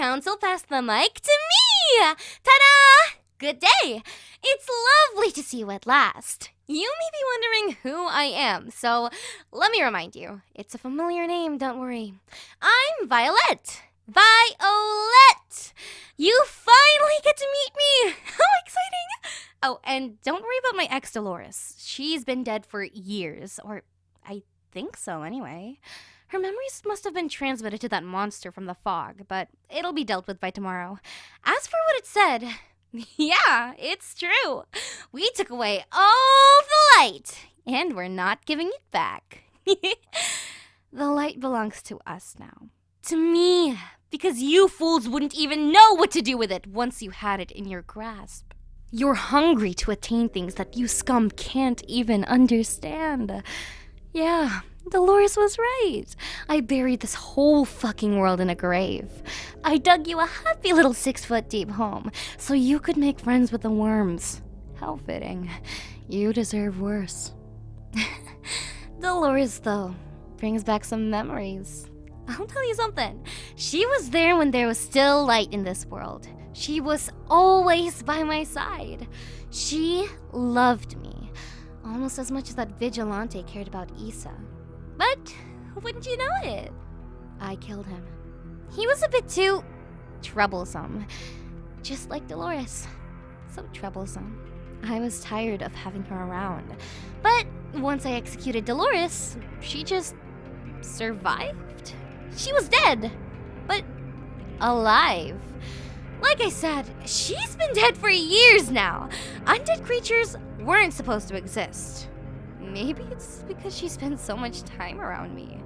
Council pass the mic to me! Ta-da! Good day! It's lovely to see you at last. You may be wondering who I am, so let me remind you. It's a familiar name, don't worry. I'm Violet. Violet! You finally get to meet me! How exciting! Oh, and don't worry about my ex Dolores. She's been dead for years, or I think so anyway. Her memories must have been transmitted to that monster from the fog, but it'll be dealt with by tomorrow. As for what it said, yeah, it's true. We took away all the light, and we're not giving it back. the light belongs to us now. To me, because you fools wouldn't even know what to do with it once you had it in your grasp. You're hungry to attain things that you scum can't even understand. Yeah, Dolores was right. I buried this whole fucking world in a grave. I dug you a happy little six foot deep home so you could make friends with the worms. How fitting. You deserve worse. Dolores, though, brings back some memories. I'll tell you something. She was there when there was still light in this world. She was always by my side. She loved me, almost as much as that vigilante cared about Isa. But wouldn't you know it? I killed him. He was a bit too troublesome, just like Dolores. So troublesome. I was tired of having her around. But once I executed Dolores, she just survived. She was dead, but alive. Like I said, she's been dead for years now. Undead creatures weren't supposed to exist. Maybe it's because she spends so much time around me.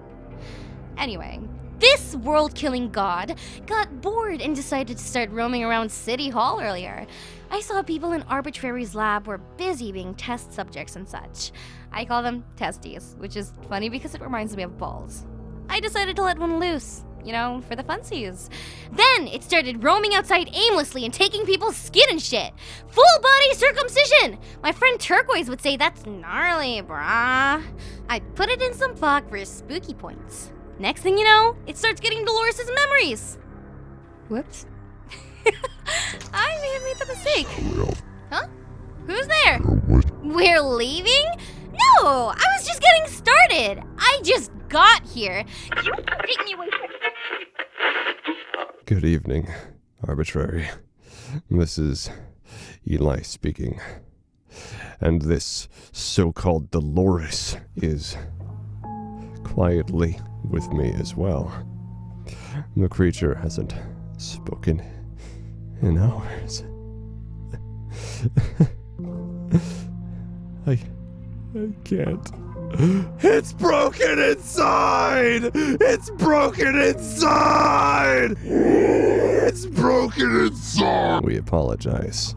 Anyway, this world killing god got bored and decided to start roaming around City Hall earlier. I saw people in Arbitrary's lab were busy being test subjects and such. I call them testes, which is funny because it reminds me of balls. I decided to let one loose you know, for the funsies. Then it started roaming outside aimlessly and taking people's skin and shit. Full body circumcision! My friend Turquoise would say that's gnarly, brah. I put it in some fog for spooky points. Next thing you know, it starts getting Dolores' memories. Whoops. I may have made the mistake. Huh? Who's there? We're leaving? No, I was just getting started. I just got here. You take me away from Good evening, arbitrary. This is Eli speaking. And this so called Dolores is quietly with me as well. The creature hasn't spoken in hours. I. I can't. It's broken inside! It's broken inside! It's broken inside! We apologize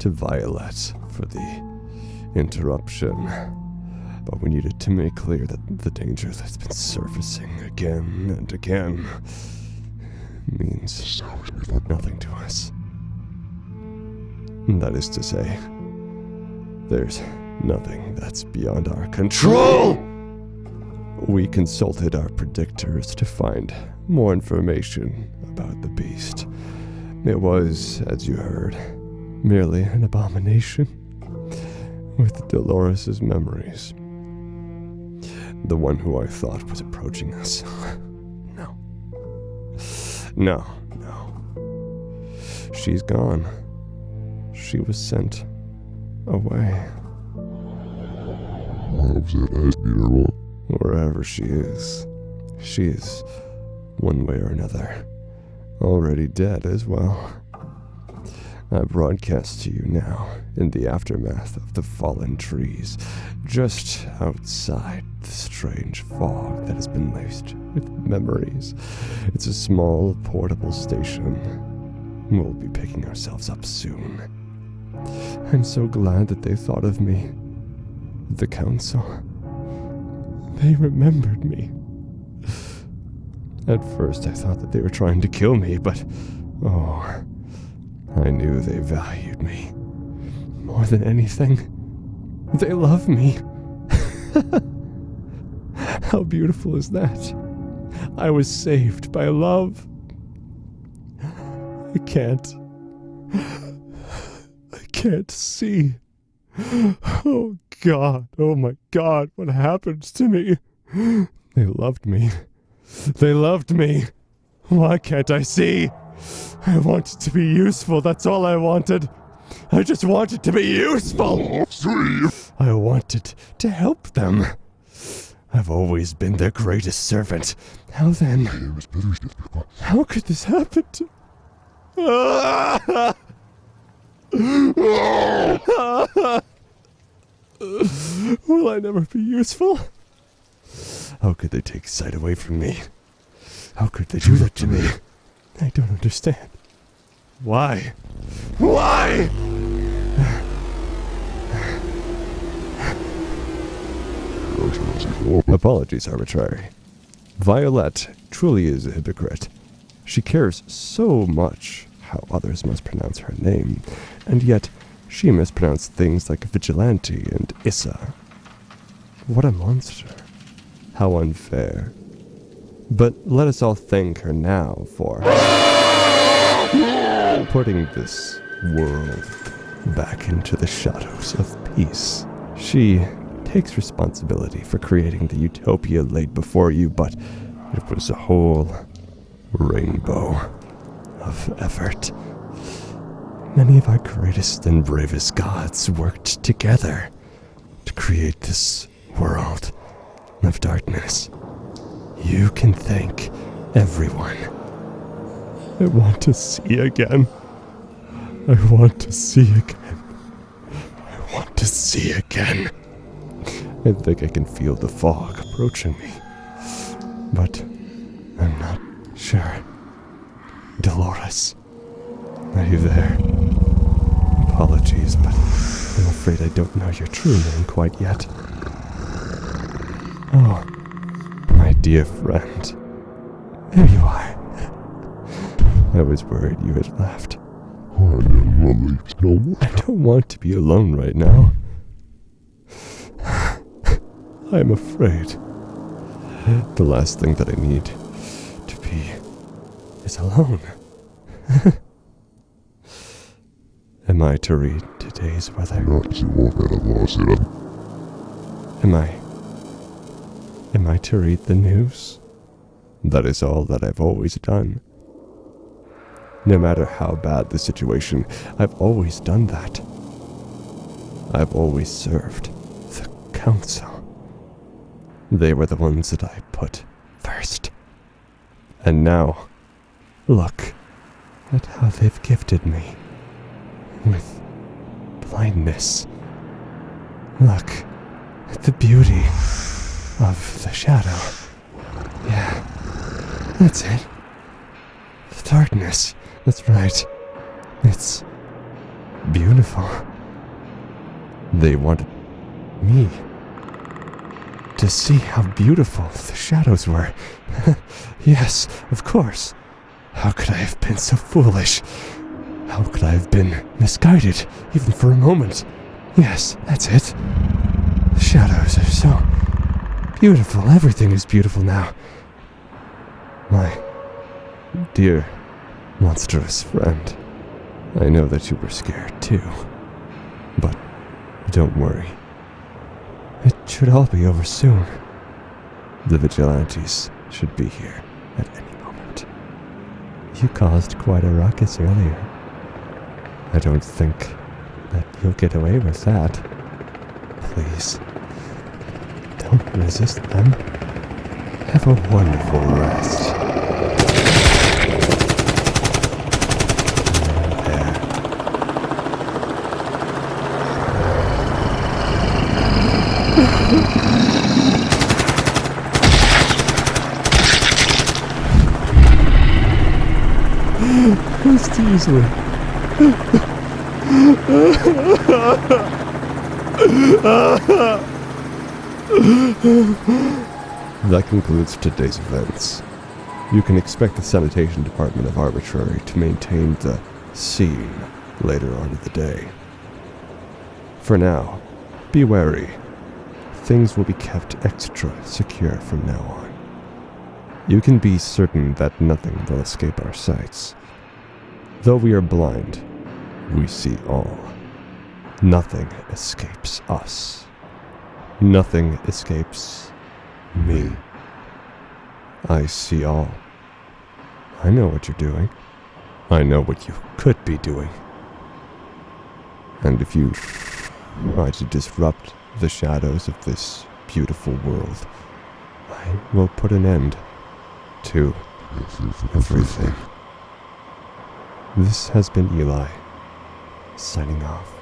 to Violet for the interruption, but we needed to make clear that the danger that's been surfacing again and again means nothing to us. That is to say, there's Nothing that's beyond our control! We consulted our predictors to find more information about the beast. It was, as you heard, merely an abomination with Dolores' memories. The one who I thought was approaching us. no. No, no. She's gone. She was sent away. Wherever she is, she is, one way or another, already dead as well. I broadcast to you now in the aftermath of the fallen trees, just outside the strange fog that has been laced with memories. It's a small, portable station. We'll be picking ourselves up soon. I'm so glad that they thought of me the council. They remembered me. At first, I thought that they were trying to kill me, but oh, I knew they valued me. More than anything, they love me. How beautiful is that? I was saved by love. I can't. I can't see. Oh God, oh my God, what happens to me? They loved me. They loved me. Why can't I see? I wanted to be useful, that's all I wanted. I just wanted to be useful. I wanted to help them. I've always been their greatest servant. How then? How could this happen to... Will I never be useful? How could they take sight away from me? How could they do that to me? I don't understand. Why? Why? Apologies, arbitrary. Violette truly is a hypocrite. She cares so much how others must pronounce her name, and yet she mispronounced things like vigilante and Issa. What a monster. How unfair. But let us all thank her now for putting this world back into the shadows of peace. She takes responsibility for creating the utopia laid before you, but it was a whole rainbow of effort. Many of our greatest and bravest gods worked together to create this world of darkness. You can thank everyone. I want to see again. I want to see again. I want to see again. I think I can feel the fog approaching me. But I'm not sure. Dolores, are you there? Apologies, but I'm afraid I don't know your true name quite yet. Oh, my dear friend. There you are. I was worried you had left. I don't want to be alone right now. I'm afraid. The last thing that I need to be is alone. Am I to read today's weather? Am I? Am I to read the news? That is all that I've always done. No matter how bad the situation, I've always done that. I've always served the council. They were the ones that I put first. And now, look at how they've gifted me with blindness. Look at the beauty of the shadow. Yeah, that's it. The darkness. That's right. It's beautiful. They wanted me to see how beautiful the shadows were. yes, of course. How could I have been so foolish? How could I have been misguided, even for a moment? Yes, that's it. The shadows are so beautiful. Everything is beautiful now. My dear monstrous friend, I know that you were scared too. But don't worry. It should all be over soon. The vigilantes should be here at any moment. You caused quite a ruckus earlier. I don't think that you'll get away with that. Please, don't resist them. Have a wonderful rest. Just easily. That concludes today's events. You can expect the sanitation department of Arbitrary to maintain the scene later on in the day. For now, be wary. Things will be kept extra secure from now on. You can be certain that nothing will escape our sights. Though we are blind, we see all. Nothing escapes us. Nothing escapes me. I see all. I know what you're doing. I know what you could be doing. And if you try to disrupt the shadows of this beautiful world, I will put an end to everything. This has been Eli, signing off.